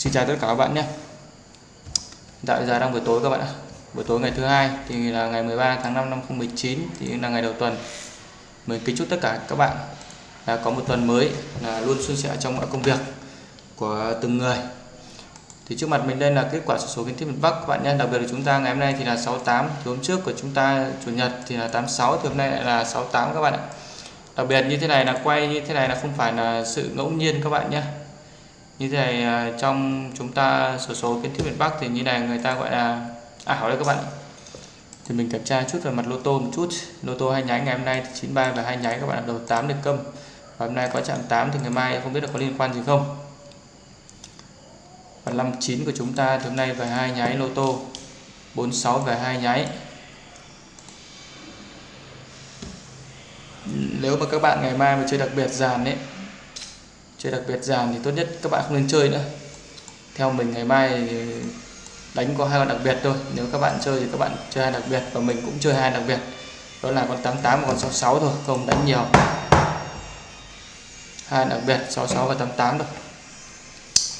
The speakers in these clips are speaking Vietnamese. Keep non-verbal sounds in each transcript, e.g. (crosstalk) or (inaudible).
Xin chào tất cả các bạn nhé. Tại giờ đang buổi tối các bạn ạ. Buổi tối ngày thứ hai thì là ngày 13 tháng 5 năm 2019 thì là ngày đầu tuần. Mình kính chúc tất cả các bạn là có một tuần mới, là luôn suôn sẻ trong mọi công việc của từng người. Thì trước mặt mình đây là kết quả sổ số kiến thiết miền Bắc các bạn nhé. Đặc biệt là chúng ta ngày hôm nay thì là 68 thì hôm trước của chúng ta chủ nhật thì là 86 thì hôm nay lại là 68 các bạn ạ. Đặc biệt như thế này là quay như thế này là không phải là sự ngẫu nhiên các bạn nhé như thế này à, trong chúng ta sổ số kiến thiết miền Bắc thì như này, người ta gọi là ai hỏi đây các bạn thì mình kiểm tra chút về mặt lô tô một chút. Lô tô hai nháy ngày hôm nay thì 93 và hai nháy các bạn đầu 8 được câm. Và hôm nay có chạm 8 thì ngày mai không biết là có liên quan gì không. Và 59 của chúng ta thì hôm nay về hai nháy lô tô. 46 về hai nháy nếu mà các bạn ngày mai mà chơi đặc biệt dàn ấy chơi đặc biệt dàn thì tốt nhất các bạn không nên chơi nữa. Theo mình ngày mai đánh có hai con đặc biệt thôi. Nếu các bạn chơi thì các bạn chơi hai đặc biệt và mình cũng chơi hai đặc biệt. Đó là con 88 và con 66 thôi không đánh nhiều. Hai đặc biệt 66 và 88 thôi.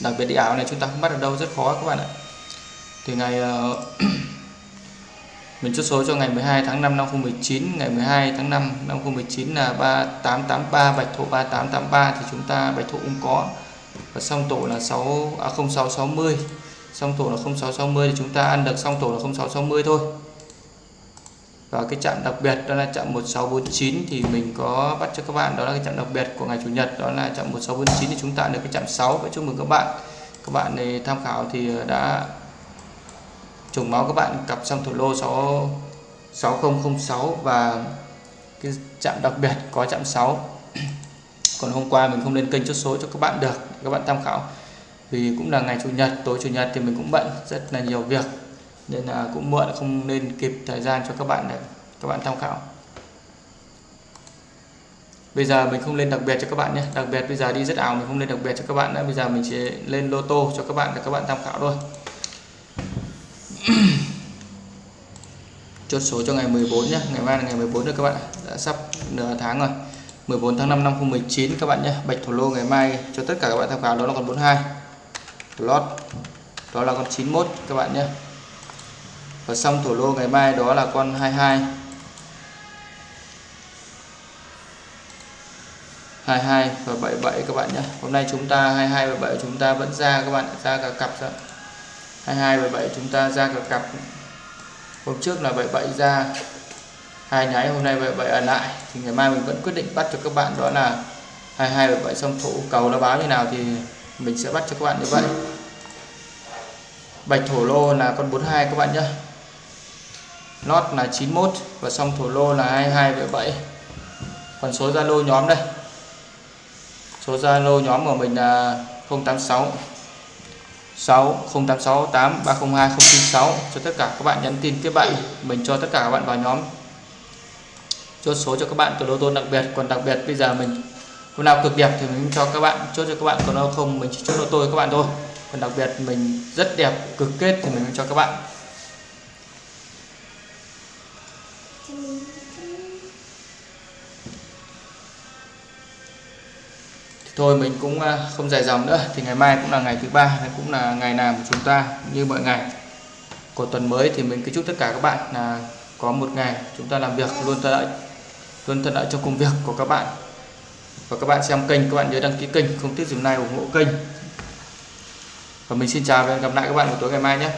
Đặc biệt đi ảo này chúng ta không bắt được đâu rất khó các bạn ạ. Thì ngày uh, (clears throat) mình chốt số cho ngày 12 tháng 5 năm 2019 ngày 12 tháng 5 năm 2019 là 3883 bạch thổ 3883 thì chúng ta, bạch thổ cũng có. Và song tổ là 6 à 0660 song tổ là 0660 thì chúng ta ăn được song tổ là 0660 thôi. Và cái chạm đặc biệt đó là chạm 1649 thì mình có bắt cho các bạn, đó là cái chạm đặc biệt của ngày chủ nhật, đó là chạm 1649 thì chúng ta được cái chạm 6 và chúc mừng các bạn. Các bạn này tham khảo thì ờ, đã trùng máu các bạn cặp xong thủ lô 6 6006 và cái chạm đặc biệt có chạm 6 (clears throat) còn hôm qua mình không lên kênh chốt số cho các bạn được, các bạn tham khảo. Vì cũng là ngày chủ nhật, tối chủ nhật thì mình cũng bận rất là nhiều việc, nên là cũng muộn không nên kịp thời gian cho các bạn để các bạn tham khảo. Bây giờ mình không lên đặc biệt cho các bạn nhé. Đặc biệt bây giờ đi rất ảo, mình không lên đặc biệt cho các bạn nữa. Bây giờ mình chỉ lên lô tô cho các bạn để các bạn tham khảo thôi. (clears throat) chốt số cho ngày 14 nhé ngày mai là ngày 14 rồi các bạn đã sắp nửa tháng rồi. 14 tháng 5 năm 2019 các bạn nhé bạch thổ lô ngày mai cho tất cả các bạn tham khảo đó là con 42 lót, đó là con 91 các bạn nhé và xong thổ lô ngày mai đó là con 22 22 và 77 các bạn nhé hôm nay chúng ta 22 và 77 chúng ta vẫn ra các bạn ra cả cặp rồi 22 và 77 chúng ta ra cả cặp. Hôm trước là 77 ra, hai nháy hôm nay 77 ở lại. Thì ngày mai mình vẫn quyết định bắt cho các bạn đó là 22 77 xong thủ cầu nó báo như nào thì mình sẽ bắt cho các bạn như vậy. Bạch thổ lô là con 42 các bạn nhé lót là 91 và xong thổ lô là 22 và 7 còn số Zalo nhóm đây. Số Zalo nhóm của mình là 086 6 086 8 302 096 cho tất cả các bạn nhắn tin tiếp bạn, mình cho tất cả các bạn vào nhóm. Chốt số cho các bạn từ lô tô đặc biệt, còn đặc biệt bây giờ mình, hôm nào cực đẹp thì mình cho các bạn, chốt cho các bạn, còn đâu không mình chỉ chốt lô tô các bạn thôi. Còn đặc biệt mình rất đẹp, cực kết thì mình cho các bạn. Thôi mình cũng à, không dài dòng nữa. Thì ngày mai cũng là ngày thứ ba cũng là ngày làm của chúng ta như mọi ngày. Của tuần mới thì mình kính chúc tất cả các bạn là có một ngày chúng ta làm việc luôn thuận lợi, luôn thuận lợi trong công việc của các bạn. Và các bạn xem kênh, các bạn nhớ đăng ký kênh, không tiếc dùm like ủng hộ kênh. Và mình xin chào và hẹn gặp lại các bạn buổi tối ngày mai nhé.